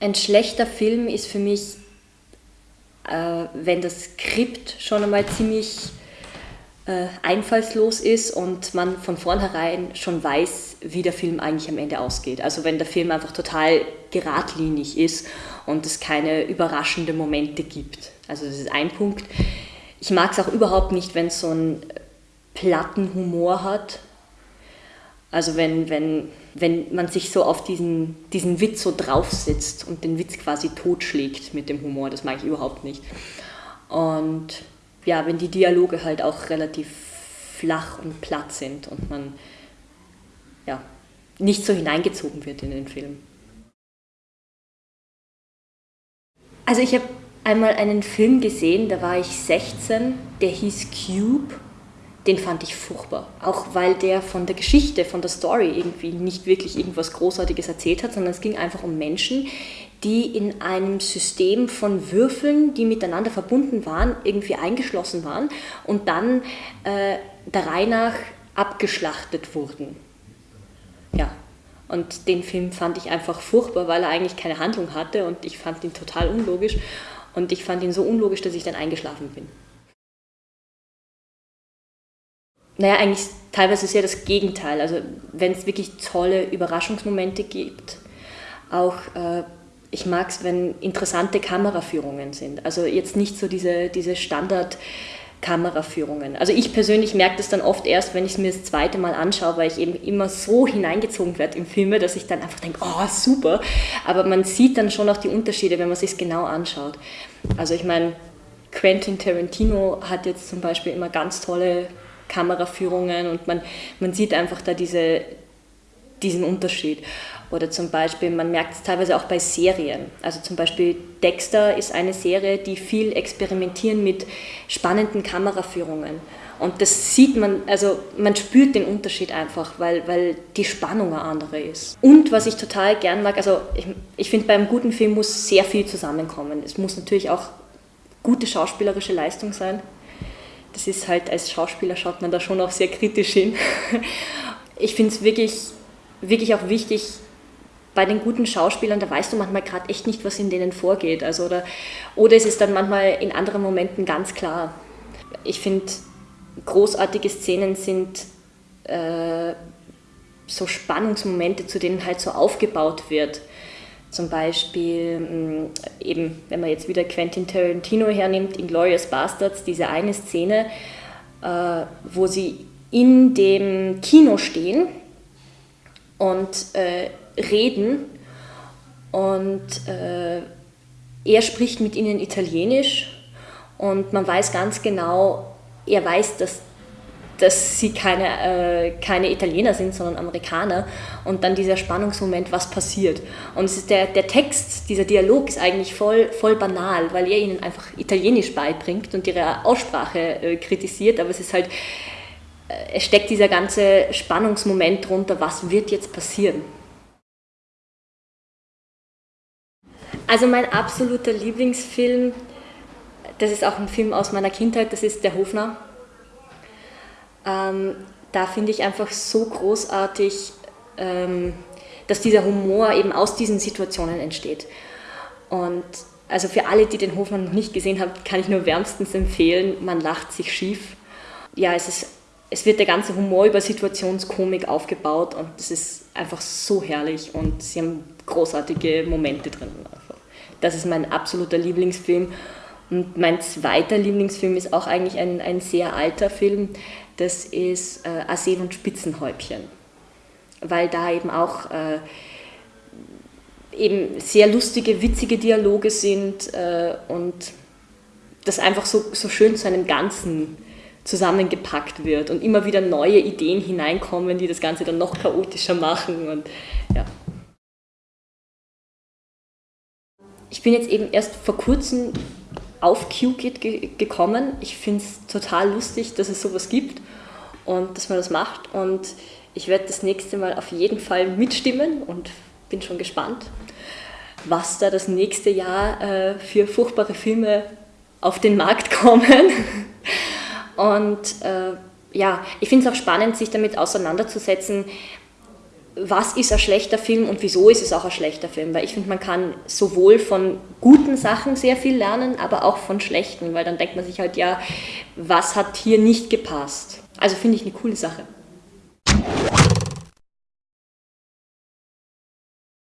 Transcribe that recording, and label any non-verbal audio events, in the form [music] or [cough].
Ein schlechter Film ist für mich, äh, wenn das Skript schon einmal ziemlich äh, einfallslos ist und man von vornherein schon weiß, wie der Film eigentlich am Ende ausgeht. Also wenn der Film einfach total geradlinig ist und es keine überraschenden Momente gibt. Also das ist ein Punkt. Ich mag es auch überhaupt nicht, wenn es so einen platten Humor hat. Also wenn, wenn, wenn man sich so auf diesen, diesen Witz so draufsetzt und den Witz quasi totschlägt mit dem Humor, das mag ich überhaupt nicht. Und ja, wenn die Dialoge halt auch relativ flach und platt sind und man ja, nicht so hineingezogen wird in den Film. Also ich habe einmal einen Film gesehen, da war ich 16, der hieß Cube. Den fand ich furchtbar. Auch weil der von der Geschichte, von der Story irgendwie nicht wirklich irgendwas Großartiges erzählt hat, sondern es ging einfach um Menschen, die in einem System von Würfeln, die miteinander verbunden waren, irgendwie eingeschlossen waren und dann äh, der Reihe nach abgeschlachtet wurden. Ja, und den Film fand ich einfach furchtbar, weil er eigentlich keine Handlung hatte und ich fand ihn total unlogisch und ich fand ihn so unlogisch, dass ich dann eingeschlafen bin. Naja, eigentlich teilweise ja das Gegenteil. Also wenn es wirklich tolle Überraschungsmomente gibt, auch äh, ich mag es, wenn interessante Kameraführungen sind. Also jetzt nicht so diese, diese Standard- Kameraführungen. Also ich persönlich merke das dann oft erst, wenn ich es mir das zweite Mal anschaue, weil ich eben immer so hineingezogen werde in Filme, dass ich dann einfach denke, oh super. Aber man sieht dann schon auch die Unterschiede, wenn man sich genau anschaut. Also ich meine, Quentin Tarantino hat jetzt zum Beispiel immer ganz tolle Kameraführungen und man, man sieht einfach da diese, diesen Unterschied. Oder zum Beispiel, man merkt es teilweise auch bei Serien. Also zum Beispiel Dexter ist eine Serie, die viel experimentieren mit spannenden Kameraführungen. Und das sieht man, also man spürt den Unterschied einfach, weil, weil die Spannung eine andere ist. Und was ich total gern mag, also ich, ich finde, beim guten Film muss sehr viel zusammenkommen. Es muss natürlich auch gute schauspielerische Leistung sein. Das ist halt, als Schauspieler schaut man da schon auch sehr kritisch hin. [laughs] Ich finde es wirklich, wirklich auch wichtig, bei den guten Schauspielern, da weißt du manchmal gerade echt nicht, was in denen vorgeht. Also, oder, oder ist es dann manchmal in anderen Momenten ganz klar. Ich finde, großartige Szenen sind äh, so Spannungsmomente, zu denen halt so aufgebaut wird. Zum Beispiel, mh, eben, wenn man jetzt wieder Quentin Tarantino hernimmt, in Glorious Bastards, diese eine Szene, äh, wo sie in dem Kino stehen und äh, reden und äh, er spricht mit ihnen Italienisch und man weiß ganz genau, er weiß, dass, dass sie keine, äh, keine Italiener sind, sondern Amerikaner und dann dieser Spannungsmoment, was passiert. Und es ist der, der Text, dieser Dialog ist eigentlich voll, voll banal, weil er ihnen einfach Italienisch beibringt und ihre Aussprache äh, kritisiert, aber es ist halt, äh, es steckt dieser ganze Spannungsmoment drunter, was wird jetzt passieren. Also mein absoluter Lieblingsfilm, das ist auch ein Film aus meiner Kindheit, das ist Der Hofner. Ähm, da finde ich einfach so großartig, ähm, dass dieser Humor eben aus diesen Situationen entsteht. Und also für alle, die den Hofner noch nicht gesehen haben, kann ich nur wärmstens empfehlen, man lacht sich schief. Ja, es, ist, es wird der ganze Humor über Situationskomik aufgebaut und das ist einfach so herrlich und sie haben großartige Momente drin. Das ist mein absoluter Lieblingsfilm. Und mein zweiter Lieblingsfilm ist auch eigentlich ein, ein sehr alter Film. Das ist äh, Arsen und Spitzenhäubchen. Weil da eben auch äh, eben sehr lustige, witzige Dialoge sind äh, und das einfach so, so schön zu einem Ganzen zusammengepackt wird und immer wieder neue Ideen hineinkommen, die das Ganze dann noch chaotischer machen. Und, ja. ich bin jetzt eben erst vor kurzem auf QKit ge gekommen. Ich finde es total lustig, dass es sowas gibt und dass man das macht. Und ich werde das nächste Mal auf jeden Fall mitstimmen und bin schon gespannt, was da das nächste Jahr äh, für furchtbare Filme auf den Markt [laughs] kommen. und äh, ja, ich finde es auch spannend, sich damit auseinanderzusetzen, was ist ein schlechter Film und wieso ist es auch ein schlechter Film? Weil ich finde, man kann sowohl von guten Sachen sehr viel lernen, aber auch von schlechten, weil dann denkt man sich halt, ja, was hat hier nicht gepasst? Also finde ich eine coole Sache.